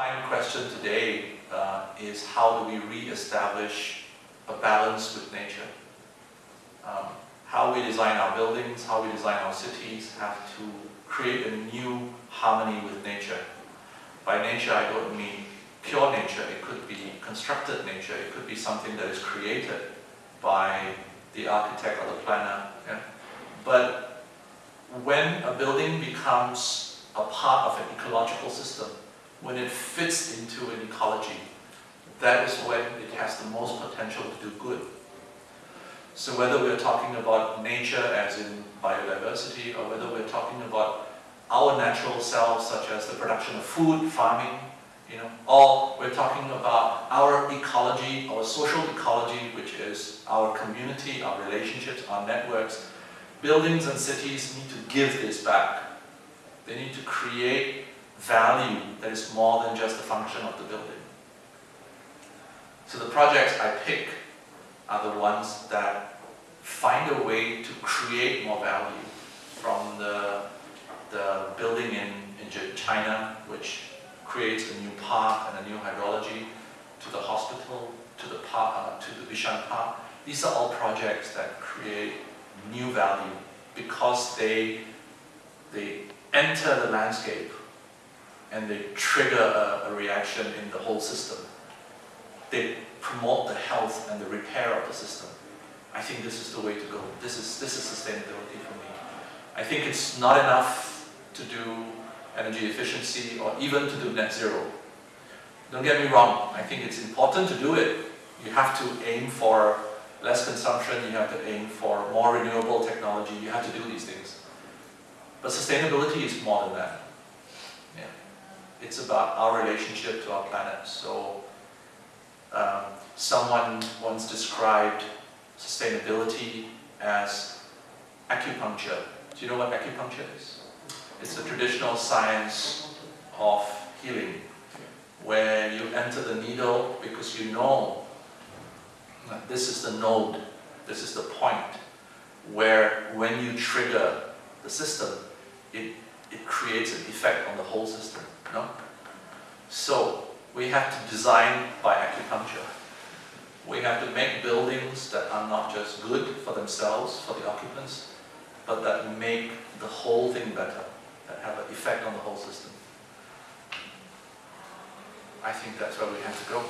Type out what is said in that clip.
underlying question today uh, is how do we re-establish a balance with nature? Um, how we design our buildings, how we design our cities have to create a new harmony with nature. By nature, I don't mean pure nature. It could be constructed nature. It could be something that is created by the architect or the planner. Yeah? But when a building becomes a part of an ecological system, when it fits into an ecology, that is when it has the most potential to do good. So whether we're talking about nature as in biodiversity, or whether we're talking about our natural selves, such as the production of food, farming, you know, or we're talking about our ecology, our social ecology, which is our community, our relationships, our networks. Buildings and cities need to give this back. They need to create value that is more than just the function of the building. So the projects I pick are the ones that find a way to create more value from the, the building in, in China, which creates a new park and a new hydrology, to the hospital, to the park, uh, to the Bishan Park. These are all projects that create new value because they, they enter the landscape and they trigger a, a reaction in the whole system. They promote the health and the repair of the system. I think this is the way to go. This is, this is sustainability for me. I think it's not enough to do energy efficiency or even to do net zero. Don't get me wrong, I think it's important to do it. You have to aim for less consumption, you have to aim for more renewable technology, you have to do these things. But sustainability is more than that. It's about our relationship to our planet. So um, someone once described sustainability as acupuncture. Do you know what acupuncture is? It's the traditional science of healing, where you enter the needle because you know that this is the node, this is the point, where when you trigger the system, it, it creates an effect on the whole system. No? So, we have to design by acupuncture. We have to make buildings that are not just good for themselves, for the occupants, but that make the whole thing better, that have an effect on the whole system. I think that's where we have to go.